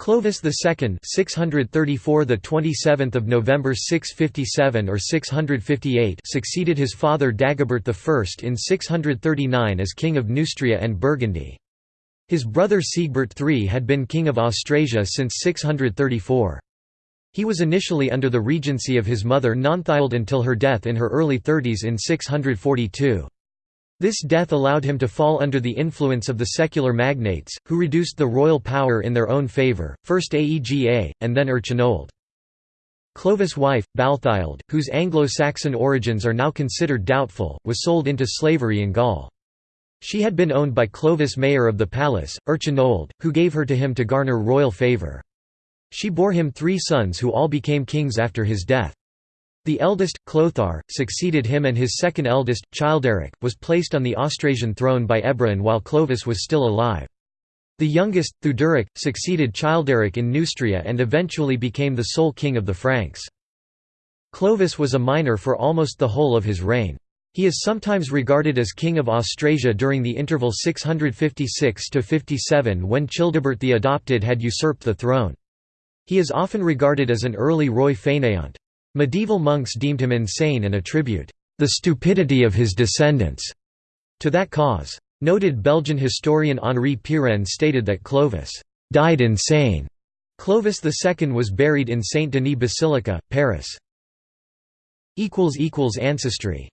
Clovis II 634 the 27th of November 657 or 658 succeeded his father Dagobert I in 639 as king of Neustria and Burgundy. His brother Sigebert III had been king of Austrasia since 634. He was initially under the regency of his mother Nanthilde until her death in her early thirties in 642. This death allowed him to fall under the influence of the secular magnates, who reduced the royal power in their own favour, first Aega, and then Erchinoald. Clovis' wife, Balthild, whose Anglo-Saxon origins are now considered doubtful, was sold into slavery in Gaul. She had been owned by Clovis mayor of the palace, Erchinoald, who gave her to him to garner royal favour. She bore him three sons who all became kings after his death. The eldest, Clothar, succeeded him and his second eldest, Childeric, was placed on the Austrasian throne by Ebroin while Clovis was still alive. The youngest, Theuderic, succeeded Childeric in Neustria and eventually became the sole king of the Franks. Clovis was a minor for almost the whole of his reign. He is sometimes regarded as king of Austrasia during the interval 656–57 when Childebert the Adopted had usurped the throne. He is often regarded as an early roi fainéant. Medieval monks deemed him insane and attribute the stupidity of his descendants to that cause. Noted Belgian historian Henri Pirenne stated that Clovis died insane. Clovis II was buried in Saint-Denis Basilica, Paris. Ancestry